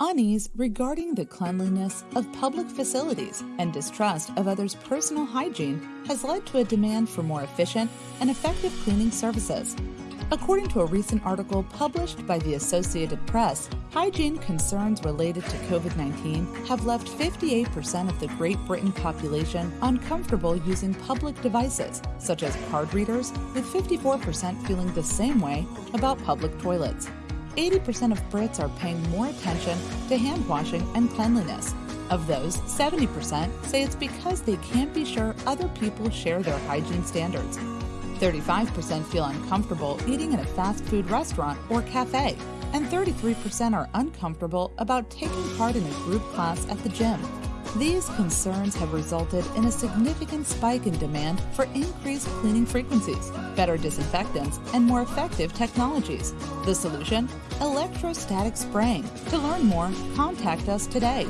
Unease regarding the cleanliness of public facilities and distrust of others' personal hygiene has led to a demand for more efficient and effective cleaning services. According to a recent article published by the Associated Press, hygiene concerns related to COVID 19 have left 58% of the Great Britain population uncomfortable using public devices, such as card readers, with 54% feeling the same way about public toilets. 80% of Brits are paying more attention to hand washing and cleanliness. Of those, 70% say it's because they can't be sure other people share their hygiene standards. 35% feel uncomfortable eating in a fast food restaurant or cafe, and 33% are uncomfortable about taking part in a group class at the gym. These concerns have resulted in a significant spike in demand for increased cleaning frequencies, better disinfectants, and more effective technologies. The solution? Electrostatic spraying. To learn more, contact us today